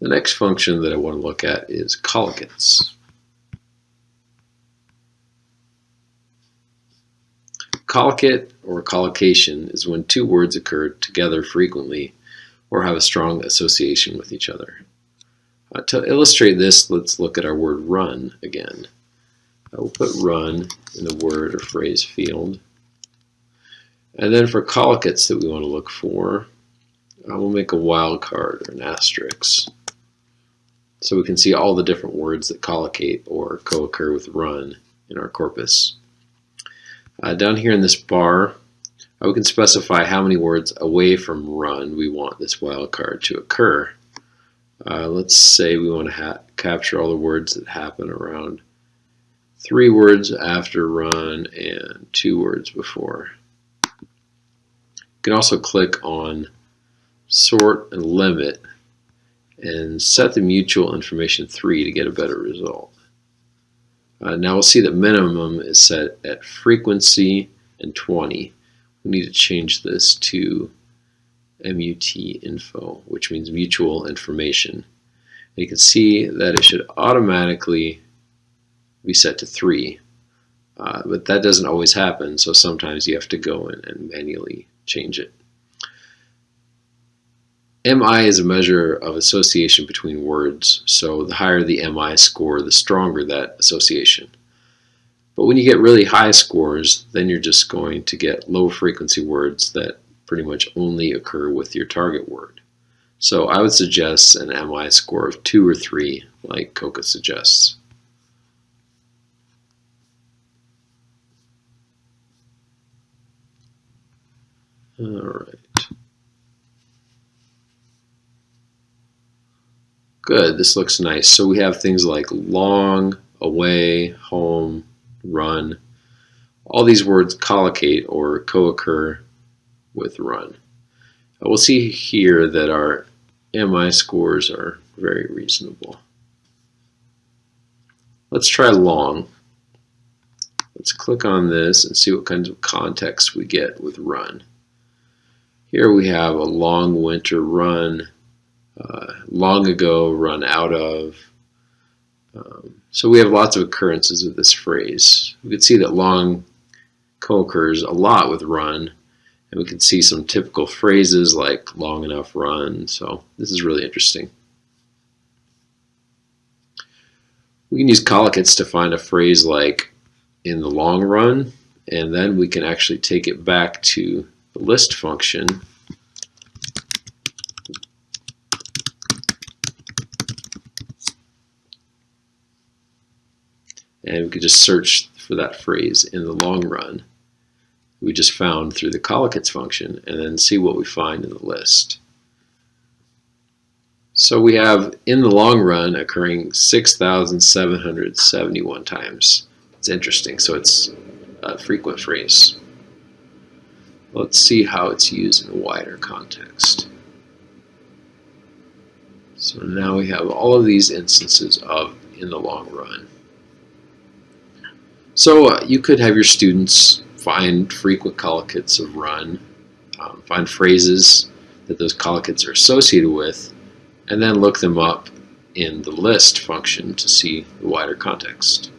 The next function that I want to look at is collocates. Collocate or collocation is when two words occur together frequently or have a strong association with each other. Uh, to illustrate this, let's look at our word run again. I will put run in the word or phrase field. And then for collocates that we want to look for, I will make a wild card or an asterisk. So we can see all the different words that collocate or co-occur with run in our corpus. Uh, down here in this bar, uh, we can specify how many words away from run we want this wildcard to occur. Uh, let's say we want to capture all the words that happen around three words after run and two words before. You can also click on sort and limit and set the mutual information 3 to get a better result. Uh, now we'll see that minimum is set at frequency and 20. We need to change this to MUT info, which means mutual information. And you can see that it should automatically be set to 3. Uh, but that doesn't always happen, so sometimes you have to go in and manually change it. MI is a measure of association between words, so the higher the MI score, the stronger that association. But when you get really high scores, then you're just going to get low frequency words that pretty much only occur with your target word. So I would suggest an MI score of 2 or 3, like COCA suggests. All right. Good, this looks nice. So we have things like long, away, home, run. All these words collocate or co-occur with run. Uh, we'll see here that our MI scores are very reasonable. Let's try long. Let's click on this and see what kinds of context we get with run. Here we have a long winter run uh, long ago, run out of. Um, so we have lots of occurrences of this phrase. We can see that long co-occurs a lot with run, and we can see some typical phrases like long enough run. So this is really interesting. We can use collocates to find a phrase like in the long run, and then we can actually take it back to the list function and we could just search for that phrase in the long run we just found through the collocates function and then see what we find in the list. So we have in the long run occurring 6,771 times. It's interesting, so it's a frequent phrase. Let's see how it's used in a wider context. So now we have all of these instances of in the long run. So uh, you could have your students find frequent collocates of run, um, find phrases that those collocates are associated with, and then look them up in the list function to see the wider context.